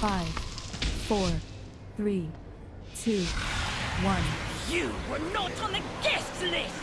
Five, four, three, two, one. You were not on the guest list!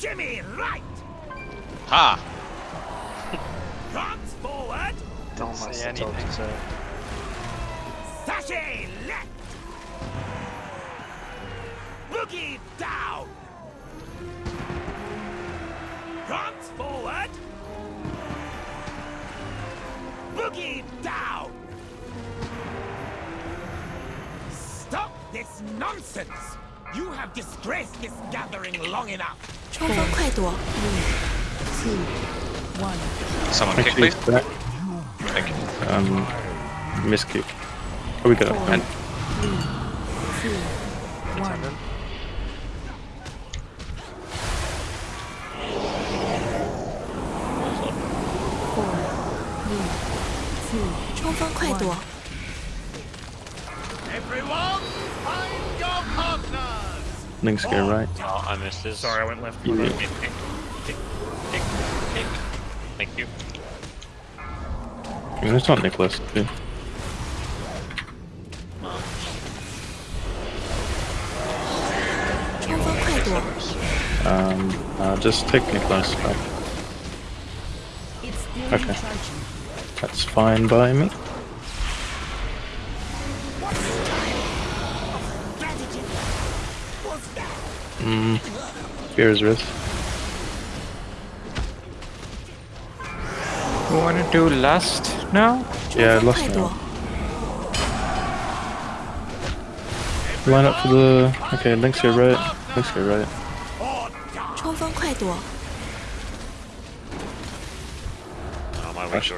Shimmy right! Ha! Prance forward! Don't say anything. So. Sashay left! Boogie down! Prance forward! Boogie down! Stop this nonsense! You have disgraced this gathering long enough! 冲锋快躲， Two, one. Someone kick, Actually, please. back. Thank you. Um, miskick. Oh, we got it. And Three, two, one. Four, three, two, 冲锋快躲， Next go oh, right. Oh, I missed this. Sorry, I went left. Yeah. Pick, pick, pick, pick, pick. Thank you. I mean, it's not Nicholas, dude. Um, uh, just take Nicholas back. Okay. That's fine by me. Hmm. Here's risk. You wanna do lust now? Yeah, lust now. Line up for the... Okay, Link's here right. Link's here right. My wings.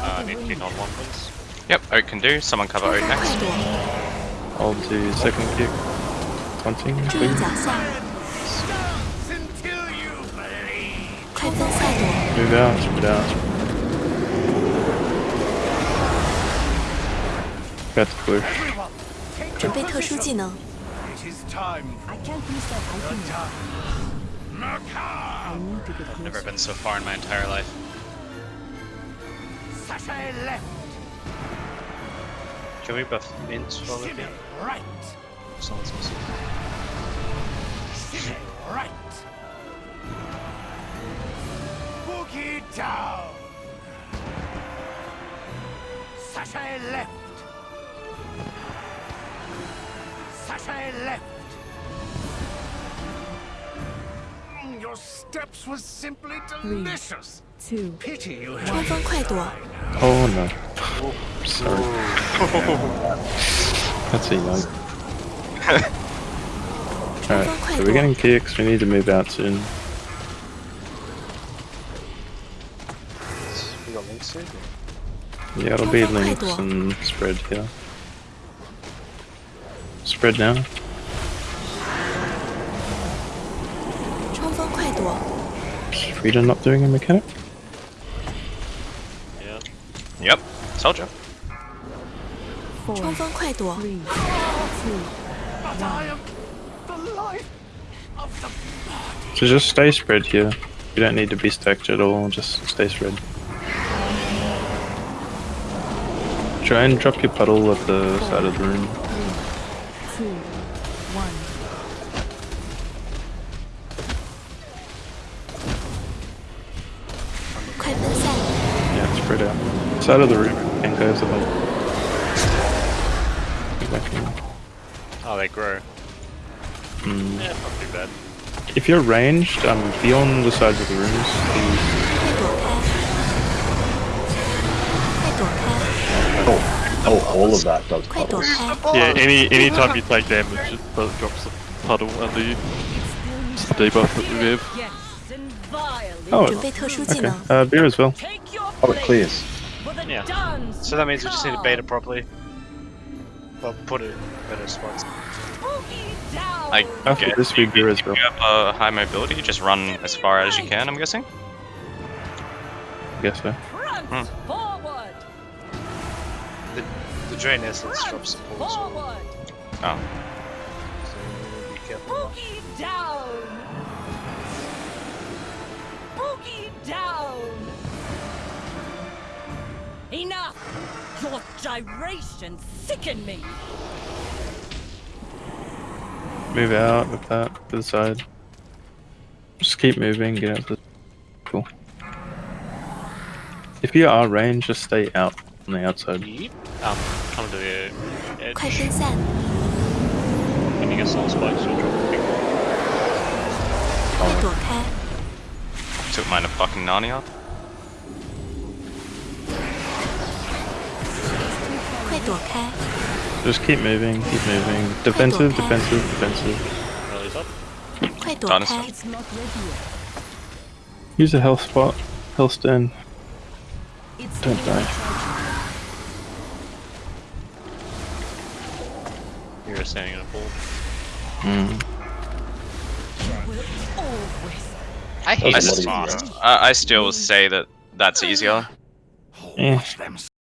Uh, need to on one, please. Yep, Oak can do. Someone cover Oak next. I'll do second kick. Taunting. 注意 please. 脚下， Until you bleed! 快分赛躲， Move out. Move out. Got to push. 准备特殊技能， It is time. I can't miss that item. yet. Murkar! I need to get Never closer. been so far in my entire life. Sachet left! Can we buff Mints while we're Shimmy here? right! Right. Boogie down. Sashay left. Sashay left. Your steps were simply delicious. Three, two, Pity you had. Oh no. Sorry. That's a. Alright, so we're getting kicks, we need to move out soon. We got links here? Yeah, it'll be links and spread here. Spread now. Frieda not doing a mechanic? Yeah. Yep, told. Four, three, two, but I am the life of the. So just stay spread here. You don't need to be stacked at all, just stay spread. Try and drop your puddle at the side of the room. Three, two, one. Yeah, spread out. Side of the room and go the back. Oh, they grow. Mm. Yeah, not too bad. If you're ranged, um, be on the sides of the rooms, Oh, oh all of that does puddles. Yeah, any any time you take damage, it drops a puddle under you. It's the debuff that we have. Oh, okay. Uh, uh beer as well. Oh, it clears. Yeah. So that means we just need to bait it properly. Well, put it in better spots. I After guess this, we beer as if you have uh, high mobility, just run as far as you can, I'm guessing. I guess so. The, the drain essence drops support as well. Oh. So be careful. of that. down! Boogie down! Enough! Your gyrations sicken me! Move out of that to the side. Just keep moving, get out of the... Cool. If you are range, just stay out on the outside. Yep. Um, come to the edge. Can you get soul spikes or drop Took mine a fucking Narnia. 快躲开！ Just keep moving, keep moving. Defensive, defensive, defensive. rallies up. 快躲 Dinosaur. 开！ It's not ready yet. Use a health spot, health stand. It's Don't still die. You're standing in a pool. Mm. I hate That was this a lot fast. easier. I, I still say that that's easier. Eh. Watch them